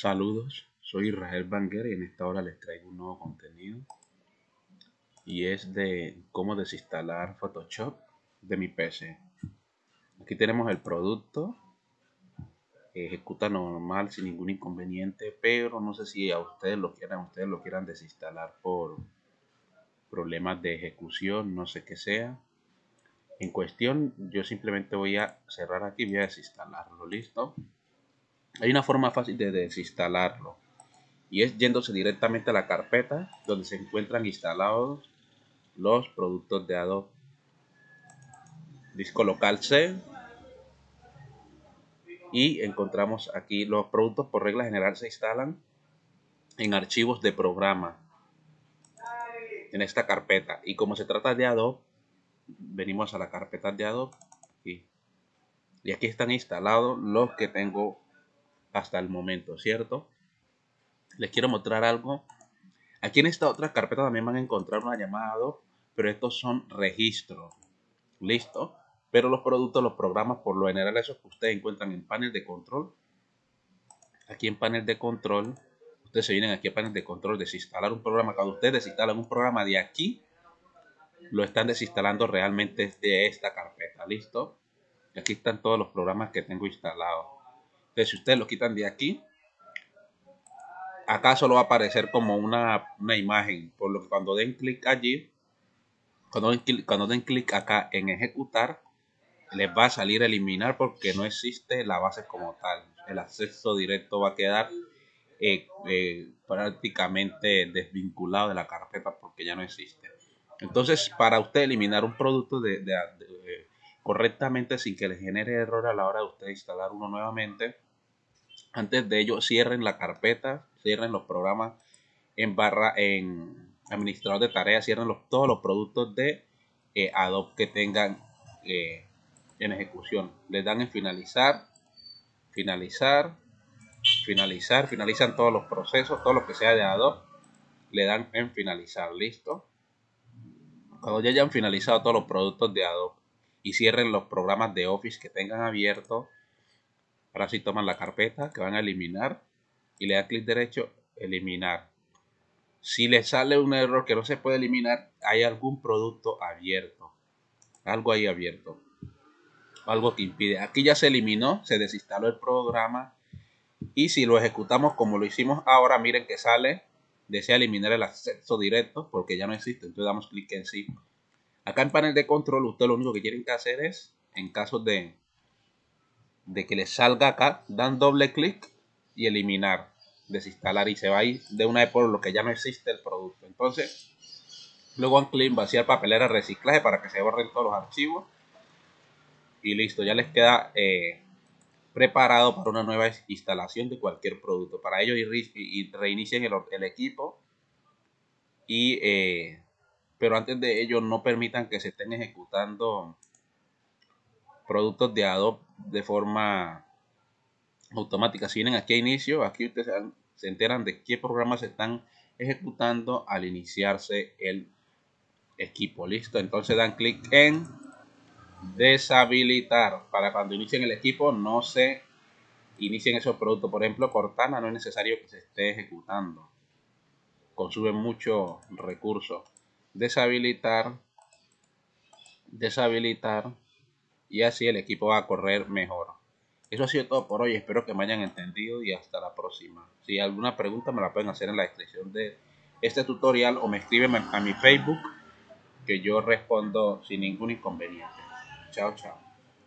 Saludos, soy Israel Banger y en esta hora les traigo un nuevo contenido y es de cómo desinstalar Photoshop de mi PC. Aquí tenemos el producto, ejecuta normal sin ningún inconveniente, pero no sé si a ustedes lo quieran, ustedes lo quieran desinstalar por problemas de ejecución, no sé qué sea. En cuestión, yo simplemente voy a cerrar aquí voy a desinstalarlo, listo. Hay una forma fácil de desinstalarlo y es yéndose directamente a la carpeta donde se encuentran instalados los productos de Adobe. Disco local C y encontramos aquí los productos por regla general se instalan en archivos de programa en esta carpeta y como se trata de Adobe venimos a la carpeta de Adobe y, y aquí están instalados los que tengo hasta el momento, ¿cierto? Les quiero mostrar algo. Aquí en esta otra carpeta también van a encontrar una llamada pero estos son registros. ¿Listo? Pero los productos, los programas, por lo general, esos que ustedes encuentran en panel de control. Aquí en panel de control, ustedes se vienen aquí a panel de control, desinstalar un programa. Cuando ustedes desinstalan un programa de aquí, lo están desinstalando realmente de esta carpeta. ¿Listo? Aquí están todos los programas que tengo instalados. Si ustedes lo quitan de aquí, acá solo va a aparecer como una, imagen. Por lo que cuando den clic allí, cuando den, cuando den clic acá en ejecutar, les va a salir eliminar porque no existe la base como tal. El acceso directo va a quedar eh, eh, prácticamente desvinculado de la carpeta porque ya no existe. Entonces, para usted eliminar un producto de, correctamente sin que le genere error a la hora de usted instalar uno nuevamente. Antes de ello, cierren la carpeta, cierren los programas en barra en administrador de tareas, cierren los, todos los productos de eh, Adobe que tengan eh, en ejecución. Le dan en finalizar, finalizar, finalizar, finalizan todos los procesos, todo lo que sea de Adobe, le dan en finalizar, listo. Cuando ya hayan finalizado todos los productos de Adobe, y cierren los programas de Office que tengan abierto. Ahora sí toman la carpeta que van a eliminar y le dan clic derecho, eliminar. Si le sale un error que no se puede eliminar, hay algún producto abierto. Algo ahí abierto. Algo que impide. Aquí ya se eliminó, se desinstaló el programa. Y si lo ejecutamos como lo hicimos ahora, miren que sale. Desea eliminar el acceso directo porque ya no existe. Entonces damos clic en sí Acá en panel de control, usted lo único que tienen que hacer es, en caso de, de que les salga acá, dan doble clic y eliminar, desinstalar y se va a ir de una vez por lo que ya no existe el producto. Entonces, luego en clic vaciar papelera reciclaje para que se borren todos los archivos y listo, ya les queda eh, preparado para una nueva instalación de cualquier producto. Para ello, y, reinicien el, el, equipo y eh, pero antes de ello no permitan que se estén ejecutando productos de Adobe de forma automática. Si vienen aquí a inicio, aquí ustedes se enteran de qué programas se están ejecutando al iniciarse el equipo. Listo, entonces dan clic en deshabilitar para cuando inicien el equipo no se inicien esos productos. Por ejemplo, Cortana no es necesario que se esté ejecutando. Consume mucho recursos deshabilitar, deshabilitar y así el equipo va a correr mejor. Eso ha sido todo por hoy, espero que me hayan entendido y hasta la próxima. Si alguna pregunta me la pueden hacer en la descripción de este tutorial o me escriben a mi Facebook que yo respondo sin ningún inconveniente. Chao, chao.